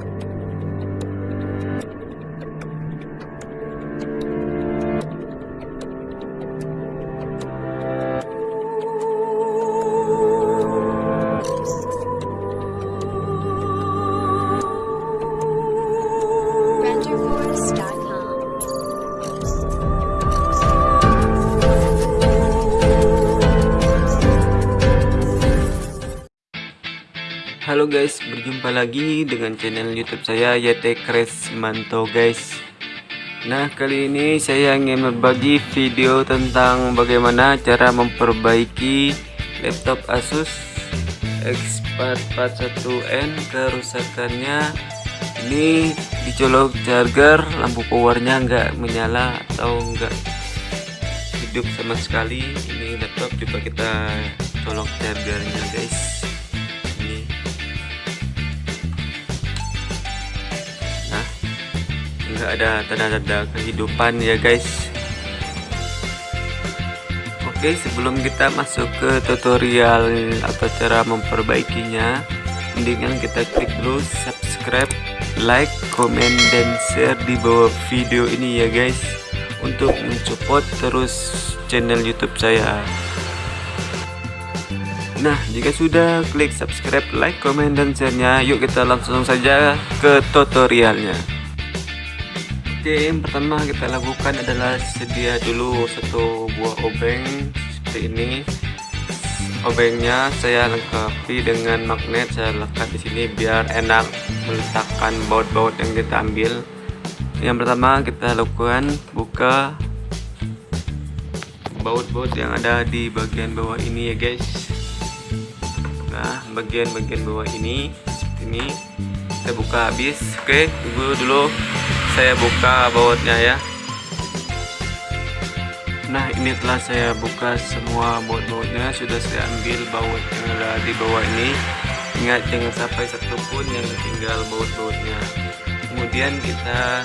Bye. Halo guys, berjumpa lagi dengan channel YouTube saya YT Crash Manto guys. Nah, kali ini saya ingin berbagi video tentang bagaimana cara memperbaiki laptop Asus X441N kerusakannya. Ini dicolok charger, lampu powernya nggak menyala atau nggak hidup sama sekali. Ini laptop coba kita colok chargernya guys. Nggak ada tanda-tanda kehidupan ya guys. Oke, sebelum kita masuk ke tutorial atau cara memperbaikinya, mendingan kita klik dulu subscribe, like, komen, dan share di bawah video ini ya guys, untuk mensupport terus channel YouTube saya. Nah, jika sudah klik subscribe, like, komen, dan share-nya, yuk kita langsung saja ke tutorialnya. Oke, yang pertama kita lakukan adalah sedia dulu satu buah obeng seperti ini. Obengnya saya lengkapi dengan magnet, saya lekat di sini biar enak meletakkan baut-baut yang kita ambil. Yang pertama kita lakukan buka baut-baut yang ada di bagian bawah ini ya guys nah bagian-bagian bawah ini seperti ini saya buka habis oke tunggu dulu saya buka bautnya ya. Nah ini telah saya buka semua baut-bautnya. Sudah saya ambil baut yang ada di bawah ini. Ingat jangan sampai satu pun yang tinggal baut-bautnya. Kemudian kita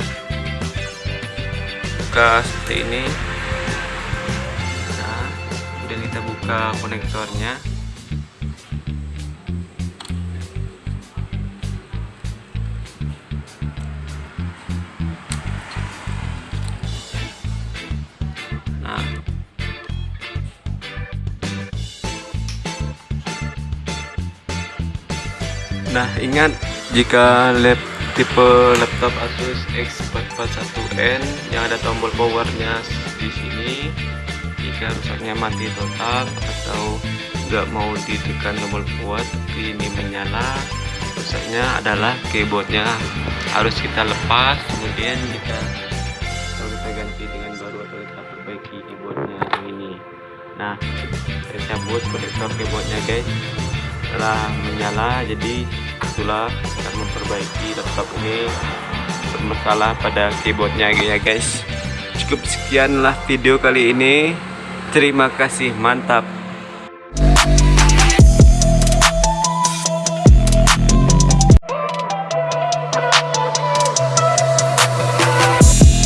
buka seperti ini. Nah kemudian kita buka konektornya Nah. Ingat jika lap tipe laptop Asus X441N yang ada tombol powernya di sini jika rusaknya mati total atau nggak mau ditekan tombol tapi ini menyala rusaknya adalah keyboardnya harus kita lepas kemudian kita nah saya cabut konektor keyboardnya guys. Setelah menyala jadi itulah akan memperbaiki laptop ini bermasalah pada keyboardnya ya guys. Cukup sekianlah video kali ini. Terima kasih mantap